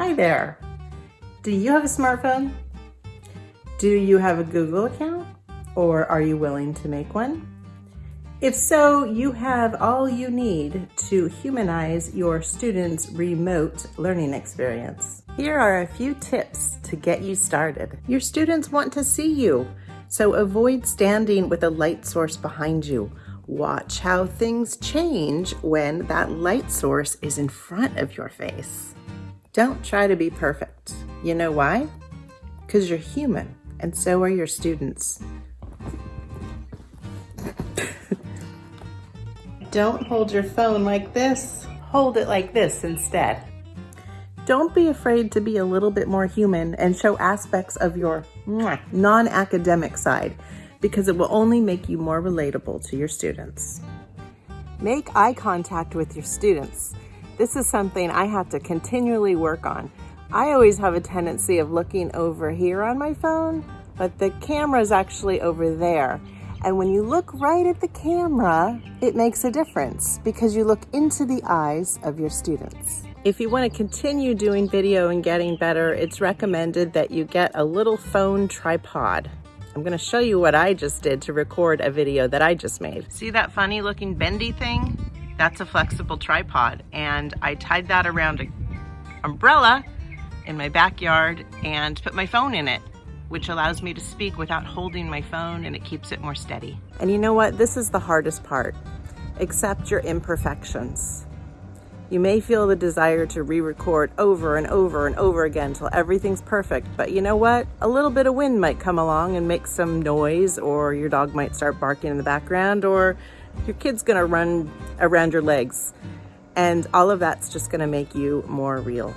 Hi there. Do you have a smartphone? Do you have a Google account? Or are you willing to make one? If so, you have all you need to humanize your students' remote learning experience. Here are a few tips to get you started. Your students want to see you, so avoid standing with a light source behind you. Watch how things change when that light source is in front of your face. Don't try to be perfect. You know why? Because you're human, and so are your students. Don't hold your phone like this. Hold it like this instead. Don't be afraid to be a little bit more human and show aspects of your non-academic side because it will only make you more relatable to your students. Make eye contact with your students. This is something I have to continually work on. I always have a tendency of looking over here on my phone, but the camera is actually over there. And when you look right at the camera, it makes a difference because you look into the eyes of your students. If you want to continue doing video and getting better, it's recommended that you get a little phone tripod. I'm going to show you what I just did to record a video that I just made. See that funny looking bendy thing? That's a flexible tripod and I tied that around an umbrella in my backyard and put my phone in it which allows me to speak without holding my phone and it keeps it more steady. And you know what? This is the hardest part. Accept your imperfections. You may feel the desire to re-record over and over and over again until everything's perfect, but you know what? A little bit of wind might come along and make some noise, or your dog might start barking in the background, or your kid's gonna run around your legs. And all of that's just gonna make you more real.